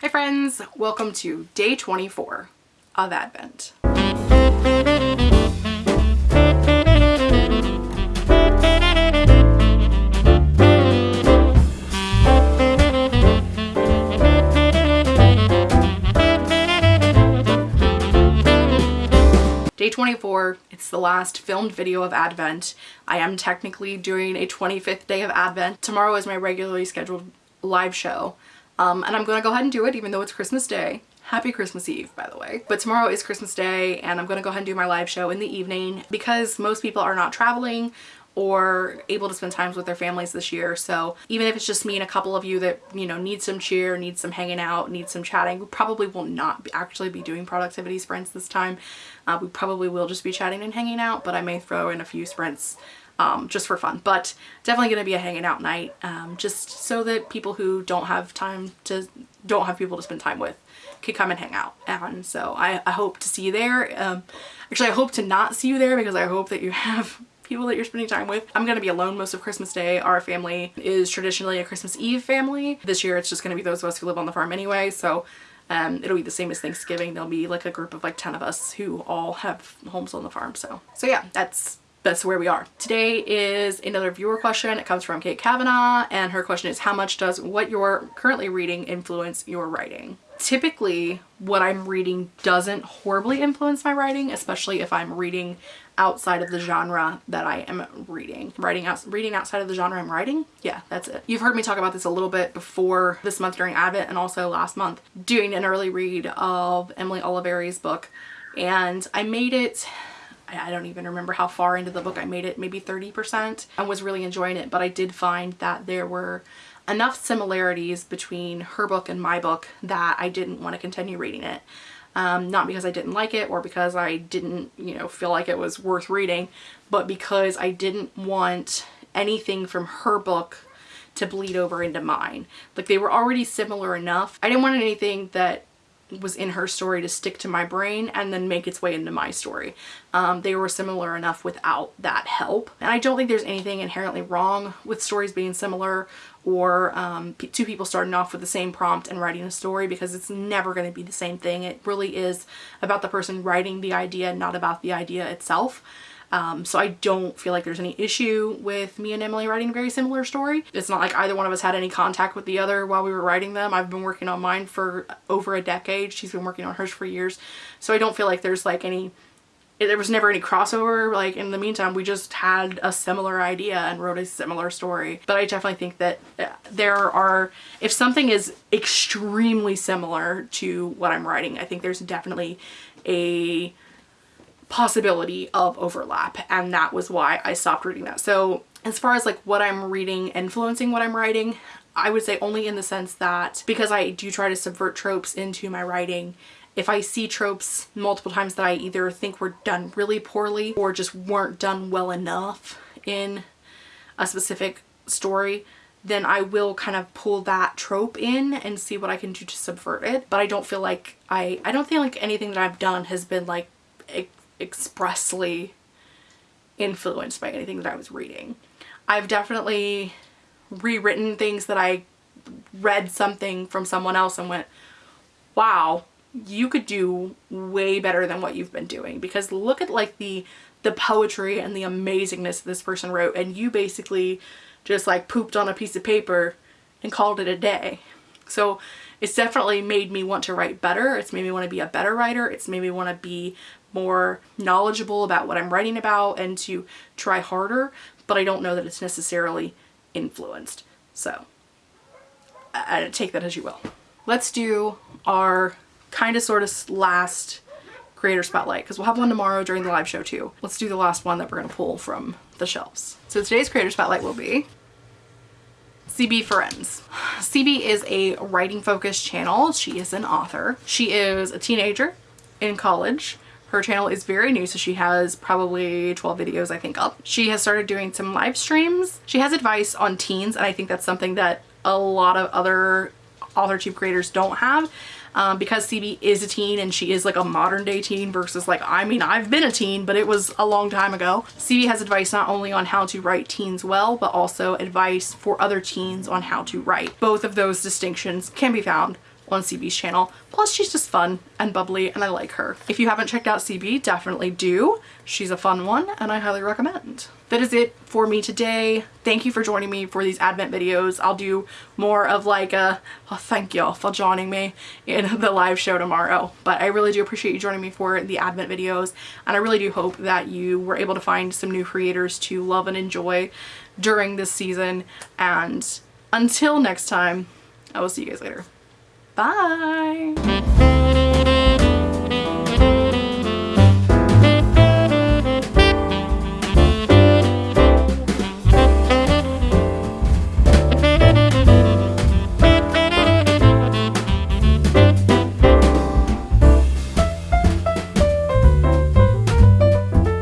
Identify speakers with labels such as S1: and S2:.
S1: Hi friends, welcome to day 24 of Advent. Day 24, it's the last filmed video of Advent. I am technically doing a 25th day of Advent. Tomorrow is my regularly scheduled live show. Um, and I'm to go ahead and do it even though it's Christmas Day. Happy Christmas Eve, by the way. But tomorrow is Christmas Day and I'm to go ahead and do my live show in the evening because most people are not traveling or able to spend times with their families this year. So even if it's just me and a couple of you that, you know, need some cheer, need some hanging out, need some chatting, we probably will not actually be doing productivity sprints this time. Uh, we probably will just be chatting and hanging out, but I may throw in a few sprints um, just for fun. But definitely going to be a hanging out night um, just so that people who don't have time to, don't have people to spend time with can come and hang out. And so I, I hope to see you there. Um, actually, I hope to not see you there because I hope that you have people that you're spending time with. I'm gonna be alone most of Christmas Day. Our family is traditionally a Christmas Eve family. This year it's just gonna be those of us who live on the farm anyway, so um, it'll be the same as Thanksgiving. There'll be like a group of like 10 of us who all have homes on the farm. So, so yeah, that's that's where we are. Today is another viewer question. It comes from Kate Kavanaugh and her question is how much does what you're currently reading influence your writing? Typically what I'm reading doesn't horribly influence my writing, especially if I'm reading outside of the genre that I am reading. Writing out, reading outside of the genre I'm writing? Yeah, that's it. You've heard me talk about this a little bit before this month during Advent and also last month doing an early read of Emily Oliveri's book and I made it I don't even remember how far into the book I made it, maybe 30%. I was really enjoying it, but I did find that there were enough similarities between her book and my book that I didn't want to continue reading it. Um, not because I didn't like it or because I didn't, you know, feel like it was worth reading, but because I didn't want anything from her book to bleed over into mine. Like they were already similar enough. I didn't want anything that was in her story to stick to my brain and then make its way into my story. Um, they were similar enough without that help. And I don't think there's anything inherently wrong with stories being similar or um, two people starting off with the same prompt and writing a story because it's never going to be the same thing. It really is about the person writing the idea, not about the idea itself. Um, so I don't feel like there's any issue with me and Emily writing a very similar story. It's not like either one of us had any contact with the other while we were writing them. I've been working on mine for over a decade. She's been working on hers for years. So I don't feel like there's like any there was never any crossover like in the meantime we just had a similar idea and wrote a similar story but I definitely think that uh, there are if something is extremely similar to what I'm writing I think there's definitely a possibility of overlap and that was why I stopped reading that. So as far as like what I'm reading influencing what I'm writing, I would say only in the sense that because I do try to subvert tropes into my writing, if I see tropes multiple times that I either think were done really poorly or just weren't done well enough in a specific story, then I will kind of pull that trope in and see what I can do to subvert it. But I don't feel like I, I don't feel like anything that I've done has been like expressly influenced by anything that I was reading. I've definitely rewritten things that I read something from someone else and went, wow, you could do way better than what you've been doing because look at like the the poetry and the amazingness this person wrote and you basically just like pooped on a piece of paper and called it a day. So it's definitely made me want to write better. It's made me want to be a better writer. It's made me want to be more knowledgeable about what I'm writing about and to try harder, but I don't know that it's necessarily influenced. So I, I take that as you will. Let's do our kind of sort of last creator spotlight because we'll have one tomorrow during the live show too. Let's do the last one that we're going to pull from the shelves. So today's creator spotlight will be CB Friends. CB is a writing focused channel. She is an author. She is a teenager in college her channel is very new, so she has probably 12 videos, I think, up. She has started doing some live streams. She has advice on teens, and I think that's something that a lot of other AuthorTube creators don't have. Um, because CB is a teen and she is like a modern day teen versus like, I mean, I've been a teen, but it was a long time ago. CB has advice not only on how to write teens well, but also advice for other teens on how to write. Both of those distinctions can be found on CB's channel. Plus she's just fun and bubbly and I like her. If you haven't checked out CB, definitely do. She's a fun one and I highly recommend. That is it for me today. Thank you for joining me for these Advent videos. I'll do more of like a, oh, thank y'all for joining me in the live show tomorrow. But I really do appreciate you joining me for the Advent videos and I really do hope that you were able to find some new creators to love and enjoy during this season. And until next time, I will see you guys later. Bye!